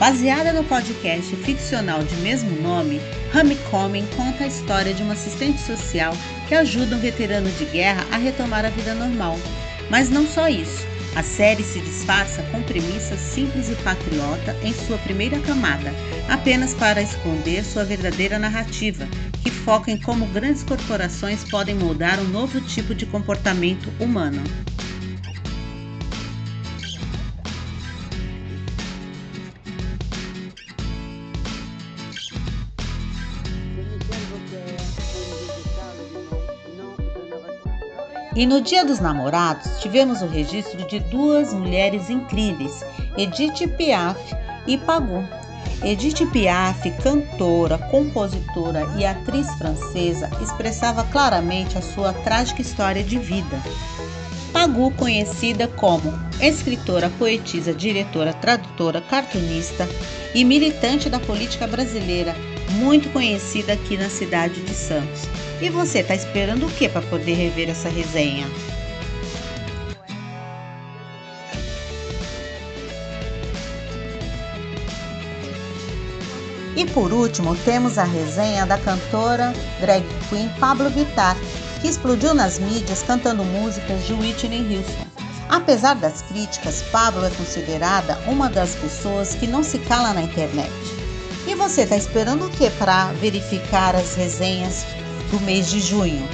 Baseada no podcast ficcional de mesmo nome, Homecoming conta a história de uma assistente social que ajuda um veterano de guerra a retomar a vida normal. Mas não só isso. A série se disfarça com premissas simples e patriota em sua primeira camada, apenas para esconder sua verdadeira narrativa, que foca em como grandes corporações podem moldar um novo tipo de comportamento humano. E no Dia dos Namorados tivemos o registro de duas mulheres incríveis, Edith Piaf e Pagu. Edith Piaf, cantora, compositora e atriz francesa, expressava claramente a sua trágica história de vida. Pagu, conhecida como escritora, poetisa, diretora, tradutora, cartunista e militante da política brasileira, muito conhecida aqui na cidade de Santos. E você está esperando o que para poder rever essa resenha? E por último, temos a resenha da cantora drag queen Pablo Vittar, que explodiu nas mídias cantando músicas de Whitney Houston. Apesar das críticas, Pablo é considerada uma das pessoas que não se cala na internet. E você está esperando o que para verificar as resenhas do mês de junho?